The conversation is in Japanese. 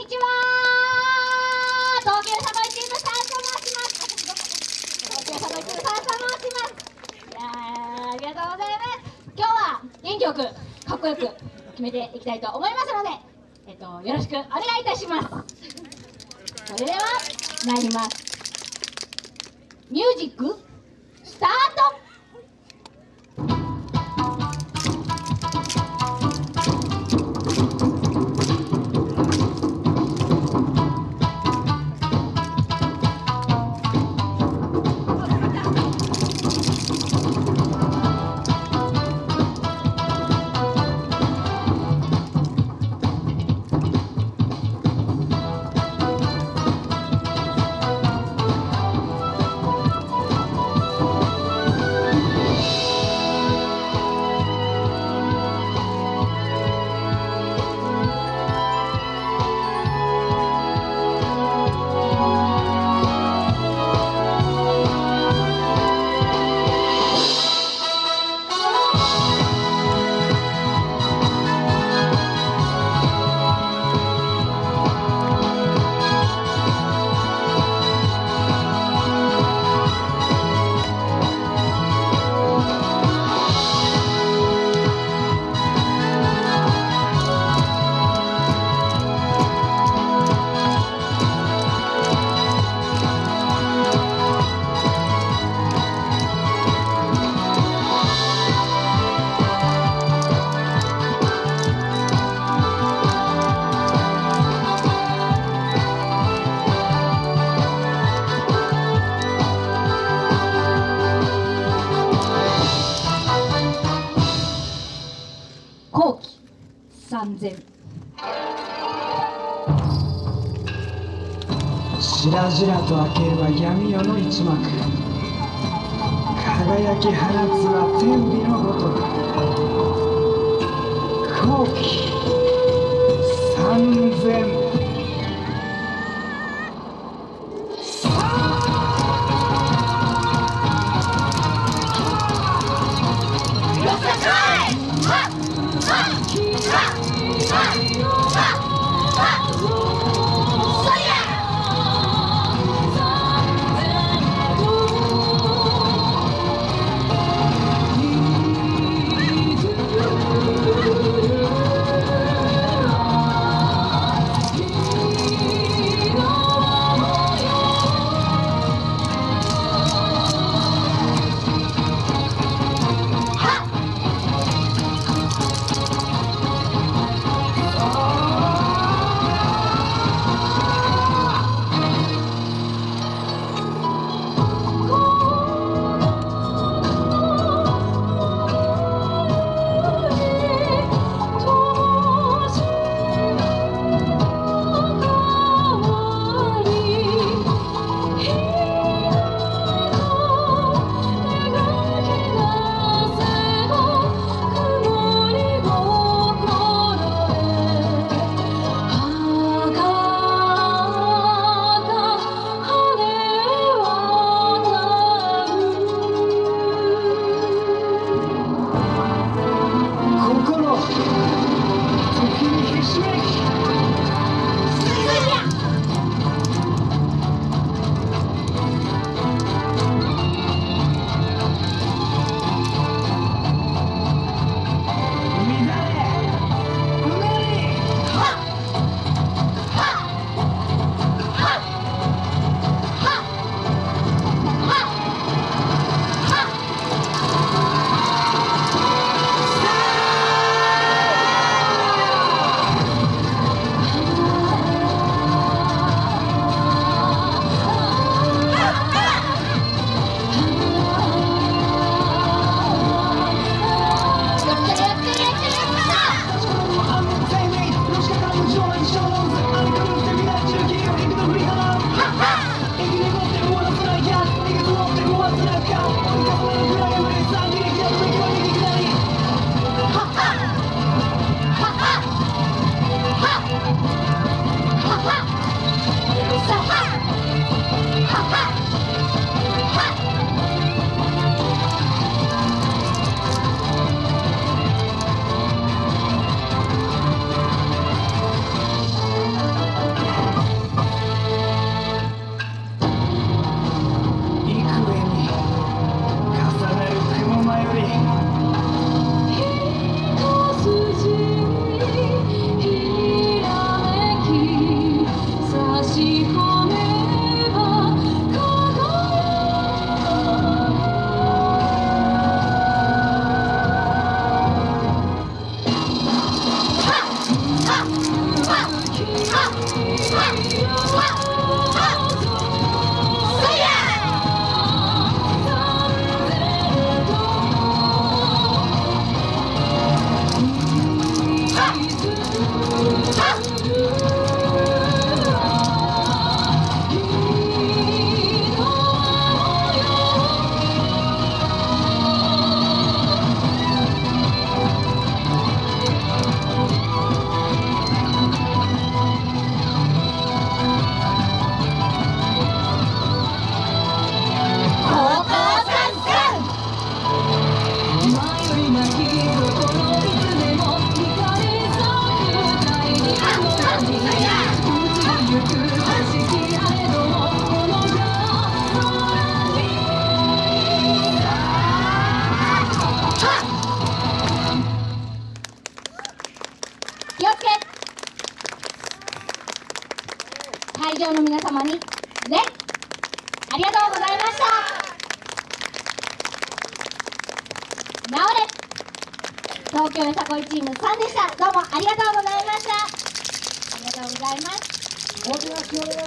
にちは。東急サバイチームさんと申します東急サバイチームさんと申しますいやありがとうございます今日は元気よくかっこよく決めていきたいと思いますのでえっとよろしくお願いいたしますそれでは参りますミュージックスタート完全しらじらと明ければ闇夜の一幕。輝き放つは天日のごとく。後期。三千。なおれ。東京よさこいチーム3でした。どうもありがとうございました。ありがとうございます。